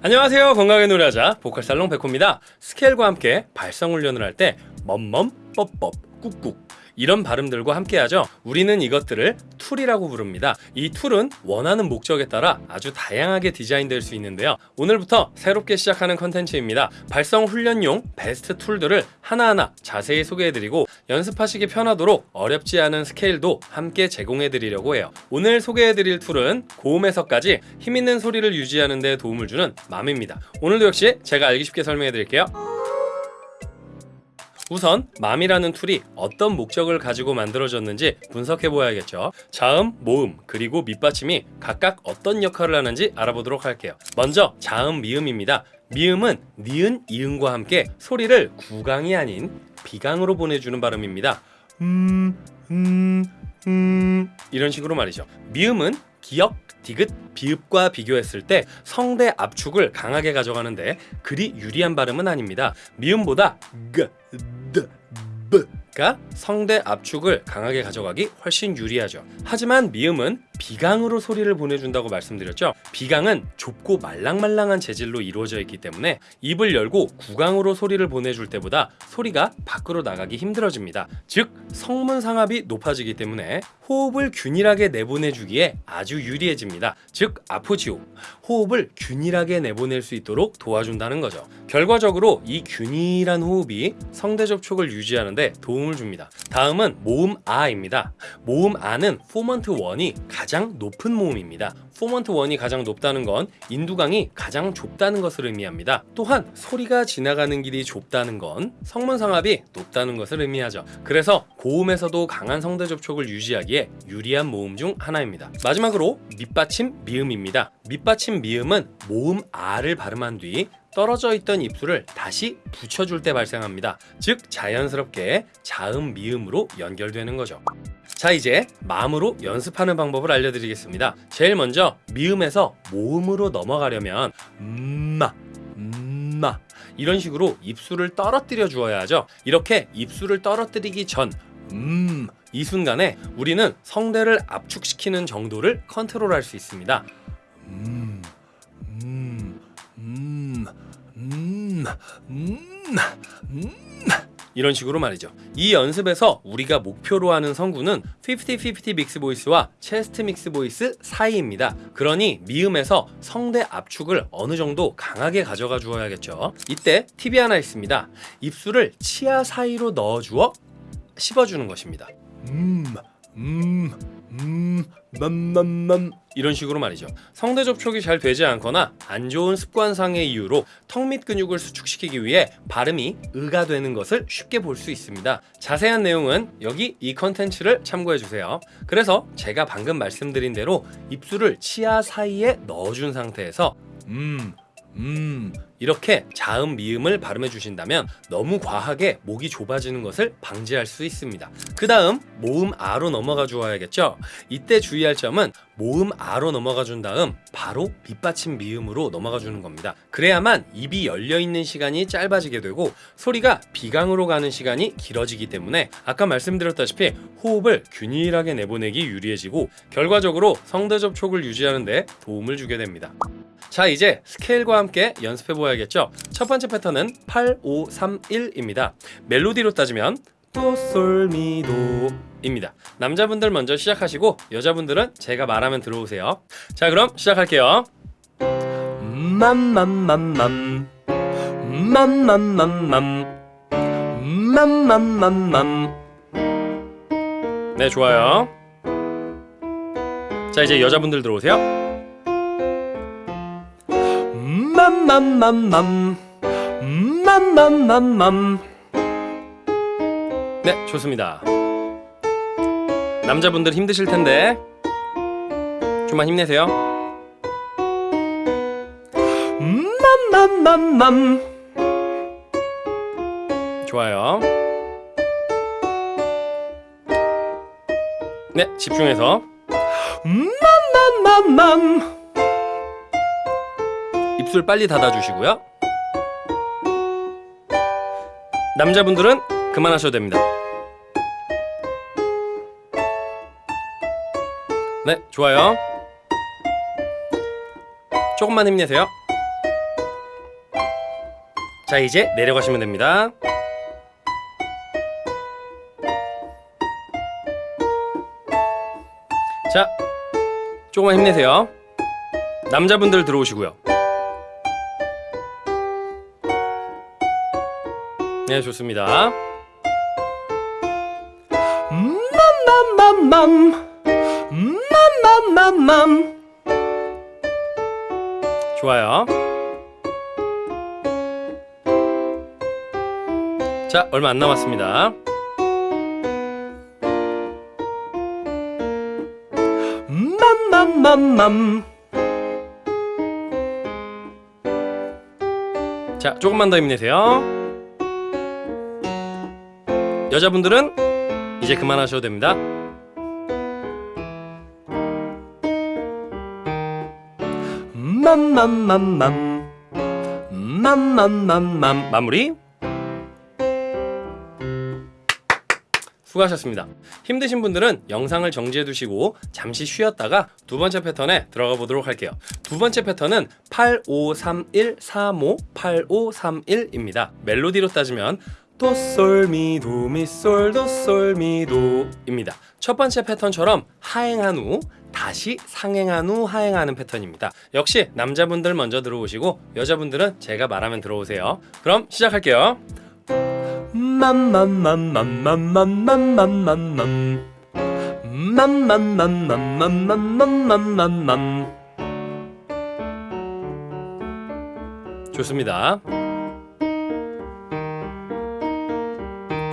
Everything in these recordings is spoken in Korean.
안녕하세요. 건강하게 노래하자 보컬살롱 백호입니다. 스케일과 함께 발성 훈련을 할 때 멈멈 뻑뻑 꾹꾹 이런 발음들과 함께 하죠. 우리는 이것들을 툴이라고 부릅니다. 이 툴은 원하는 목적에 따라 아주 다양하게 디자인될 수 있는데요. 오늘부터 새롭게 시작하는 컨텐츠입니다. 발성 훈련용 베스트 툴들을 하나하나 자세히 소개해드리고 연습하시기 편하도록 어렵지 않은 스케일도 함께 제공해드리려고 해요. 오늘 소개해드릴 툴은 고음에서까지 힘있는 소리를 유지하는 데 도움을 주는 맘입니다. 오늘도 역시 제가 알기 쉽게 설명해드릴게요 우선 맘이라는 tool이 어떤 목적을 가지고 만들어졌는지 분석해 보아야겠죠. 자음, 모음, 그리고 밑받침이 각각 어떤 역할을 하는지 알아보도록 할게요. 먼저 자음, 미음입니다. 미음은 니은, 이응과 함께 소리를 구강이 아닌 비강으로 보내주는 발음입니다. 음, 음, 음. 이런 식으로 말이죠. 미음은 기역, 디귿, 비읍과 비교했을 때 성대 압축을 강하게 가져가는데 그리 유리한 발음은 아닙니다. 미음보다 그, 가 성대 압축을 강하게 가져가기 훨씬 유리하죠. 하지만 미음은 비강으로 소리를 보내준다고 말씀드렸죠. 비강은 좁고 말랑말랑한 재질로 이루어져 있기 때문에 입을 열고 구강으로 소리를 보내줄 때보다 소리가 밖으로 나가기 힘들어집니다. 즉 성문 상압이 높아지기 때문에 호흡을 균일하게 내보내주기에 아주 유리해집니다. 즉 아포지오. 호흡을 균일하게 내보낼 수 있도록 도와준다는 거죠. 결과적으로 이 균일한 호흡이 성대 접촉을 유지하는데 도움을 줍니다. 다음은 모음 아입니다. 모음 아는 formant 1이 가장 높은 모음입니다. formant 1이 가장 높다는 건 인두강이 가장 좁다는 것을 의미합니다. 또한 소리가 지나가는 길이 좁다는 건 성문상압이 높다는 것을 의미하죠. 그래서 고음에서도 강한 성대 접촉을 유지하기에 유리한 모음 중 하나입니다. 마지막으로 밑받침 미음입니다. 밑받침 미음은 모음 아를 발음한 뒤 떨어져 있던 입술을 다시 붙여줄 때 발생합니다. 즉 자연스럽게 자음 미음으로 연결되는 거죠 자 이제 마음으로 연습하는 방법을 알려드리겠습니다. 제일 먼저 미음에서 모음으로 넘어가려면 음마 음마. 이런 식으로 입술을 떨어뜨려 주어야 하죠. 이렇게 입술을 떨어뜨리기 전 음, 이 순간에 우리는 성대를 압축시키는 정도를 컨트롤할 수 있습니다. 음, 음, 음, 음, 음, 음. 이런 식으로 말이죠. 이 연습에서 우리가 목표로 하는 성구는 50-50 mix voice와 chest mix voice 사이입니다. 그러니 미음에서 성대 압축을 어느 정도 강하게 가져가 주어야겠죠. 이때 팁이 하나 있습니다. 입술을 치아 사이로 넣어주어 씹어주는 것입니다. 음, 음, 음, 맘맘맘 이런 식으로 말이죠. 성대 접촉이 잘 되지 않거나 안 좋은 습관상의 이유로 턱 밑 근육을 수축시키기 위해 발음이 의가 되는 것을 쉽게 볼 수 있습니다. 자세한 내용은 여기 이 컨텐츠를 참고해주세요. 그래서 제가 방금 말씀드린 대로 입술을 치아 사이에 넣어준 상태에서 음, 음 이렇게 자음 미음을 발음해 주신다면 너무 과하게 목이 좁아지는 것을 방지할 수 있습니다. 그 다음 모음 아로 넘어가 주어야겠죠? 이때 주의할 점은 모음 아로 넘어가 준 다음 바로 밑받침 미음으로 넘어가 주는 겁니다. 그래야만 입이 열려 있는 시간이 짧아지게 되고 소리가 비강으로 가는 시간이 길어지기 때문에 아까 말씀드렸다시피 호흡을 균일하게 내보내기 유리해지고 결과적으로 성대 접촉을 유지하는 데 도움을 주게 됩니다 자 이제 스케일과 함께 연습해 보아야겠죠? 첫 번째 패턴은 8, 5, 3, 1입니다. 멜로디로 따지면 도솔미도 입니다. 남자분들 먼저 시작하시고 여자분들은 제가 말하면 들어오세요. 자 그럼 시작할게요. 맘맘맘맘 맘맘맘맘 맘맘맘맘. 네 좋아요. 자 이제 여자분들 들어오세요 맘맘맘맘. 맘맘맘맘. 네 좋습니다. 남자분들 힘드실 텐데 좀만 힘내세요. 맘맘맘맘. 좋아요. 네 집중해서. 맘맘맘맘 입술 빨리 닫아주시고요 남자분들은 그만하셔도 됩니다 네 좋아요 조금만 힘내세요 자 이제 내려가시면 됩니다. 자 조금만 힘내세요. 남자분들 들어오시고요. 네 좋습니다. 맘맘맘맘 맘맘맘맘 좋아요. 자 얼마 안 남았습니다. 맘맘맘맘 자 조금만 더 힘내세요. 여자분들은 이제 그만하셔도 됩니다. 맘맘맘맘 맘맘맘맘 마무리 수고하셨습니다. 힘드신 분들은 영상을 정지해 두시고 잠시 쉬었다가 두 번째 패턴에 들어가 보도록 할게요. 두 번째 패턴은 853135 8531입니다. 멜로디로 따지면 도솔미 도미솔 도솔미도입니다. 첫 번째 패턴처럼 하행한 후 다시 상행한 후 하행하는 패턴입니다. 역시 남자분들 먼저 들어오시고 여자분들은 제가 말하면 들어오세요. 그럼 시작할게요. 맘맘맘맘맘맘맘맘맘맘 맘 맘맘맘맘맘맘맘맘 좋습니다.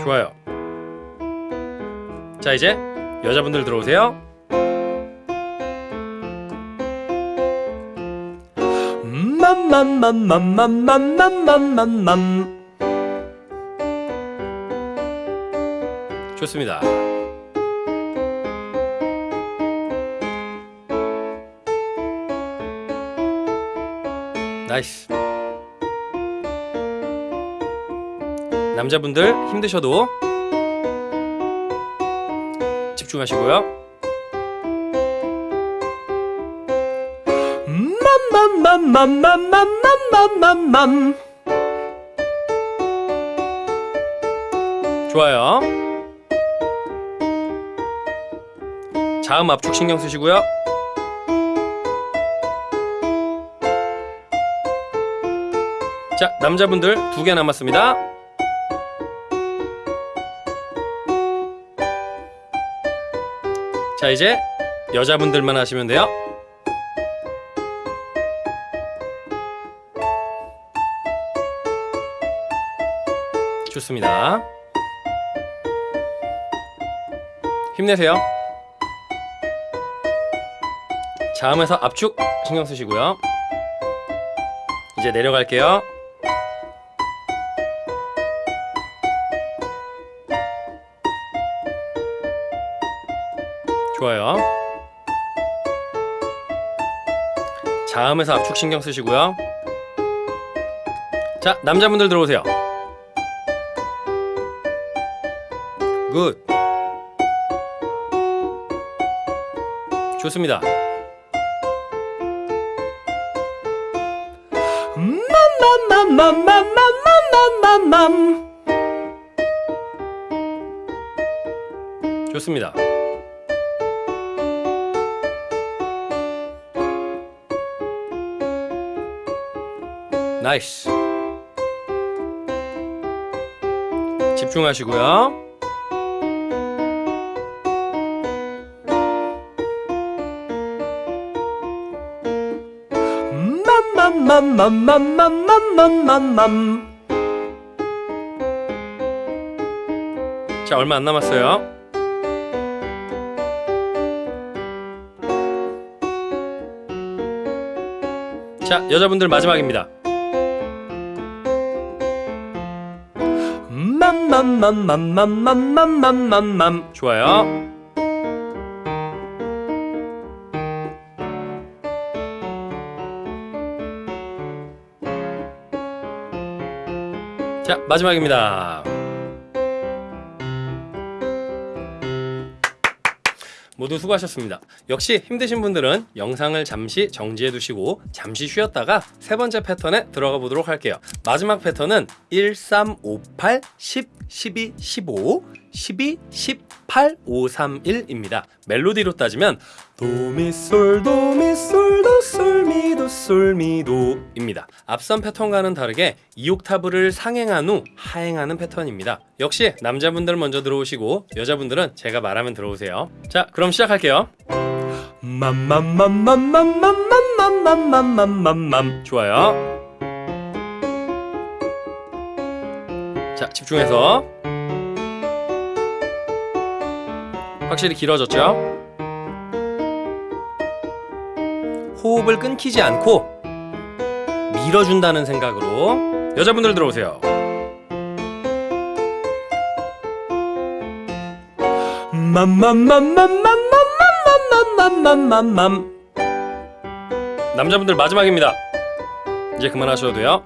좋아요. 자 이제 여자분들 들어오세요. 좋습니다. 나이스. 남자분들 힘드셔도 집중하시고요. 맘맘맘맘맘맘맘맘맘 좋아요. 자음 압축 신경 쓰시고요. 자, 남자분들 두 개 남았습니다. 자, 이제 여자분들만 하시면 돼요. 좋습니다. 힘내세요. 자음에서 압축 신경 쓰시고요. 이제 내려갈게요. 좋아요. 자음에서 압축 신경 쓰시고요. 자 남자분들 들어오세요. good. 좋습니다. 좋습니다. 나이스. 집중하시고요. 자 얼마 안 남았어요. 자 여자분들 마지막입니다. 맘맘맘맘맘맘맘맘맘 좋아요. 자 마지막입니다. 모두 수고하셨습니다. 역시 힘드신 분들은 영상을 잠시 정지해 두시고 잠시 쉬었다가 세 번째 패턴에 들어가 보도록 할게요. 마지막 패턴은 1, 3, 5, 8, 10, 12, 15, 12, 18, 5, 3, 1입니다. 멜로디로 따지면 도미솔 도미솔 도솔 솔 미도입니다. 앞선 패턴과는 다르게 2옥타브를 상행한 후 하행하는 패턴입니다. 역시 남자분들 먼저 들어오시고 여자분들은 제가 말하면 들어오세요. 자, 그럼 시작할게요. 맘맘맘맘맘맘맘맘맘맘맘맘 좋아요. 자, 집중해서 확실히 길어졌죠? 호흡을 끊기지 않고 밀어준다는 생각으로 여자분들 들어오세요. 남자분들 마지막입니다. 이제 그만하셔도 돼요.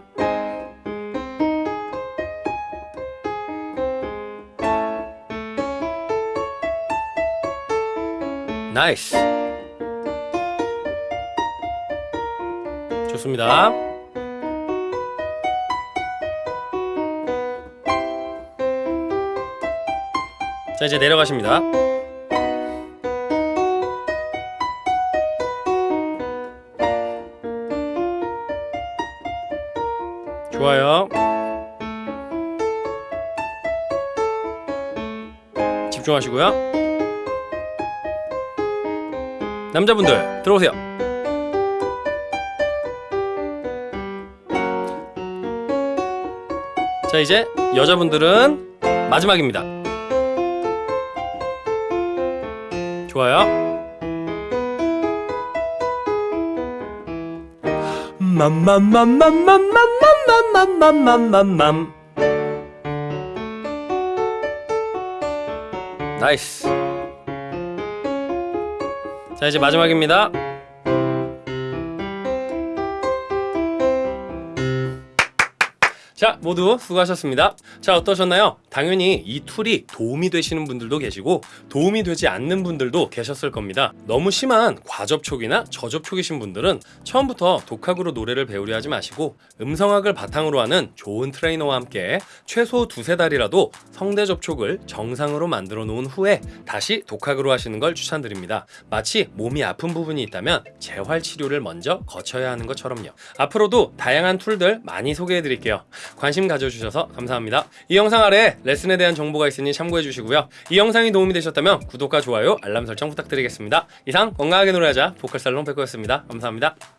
나이스. 좋습니다. 자 이제 내려가십니다. 좋아요. 집중하시고요. 남자분들 들어오세요. 자 이제 여자분들은 마지막입니다. 좋아요. 맘맘맘맘맘맘맘맘맘맘맘맘 nice. 자 이제 마지막입니다. 자 모두 수고하셨습니다. 자 어떠셨나요? 당연히 이 tool이 도움이 되시는 분들도 계시고 도움이 되지 않는 분들도 계셨을 겁니다. 너무 심한 과접촉이나 저접촉이신 분들은 처음부터 독학으로 노래를 배우려 하지 마시고 음성학을 바탕으로 하는 좋은 트레이너와 함께 최소 두세 달이라도 성대 접촉을 정상으로 만들어 놓은 후에 다시 독학으로 하시는 걸 추천드립니다. 마치 몸이 아픈 부분이 있다면 재활 치료를 먼저 거쳐야 하는 것처럼요. 앞으로도 다양한 툴들 많이 소개해 드릴게요. 관심 가져주셔서 감사합니다. 이 영상 아래 레슨에 대한 정보가 있으니 참고해 주시고요. 이 영상이 도움이 되셨다면 구독과 좋아요, 알람 설정 부탁드리겠습니다. 이상 건강하게 노래하자 보컬살롱 백호였습니다. 감사합니다.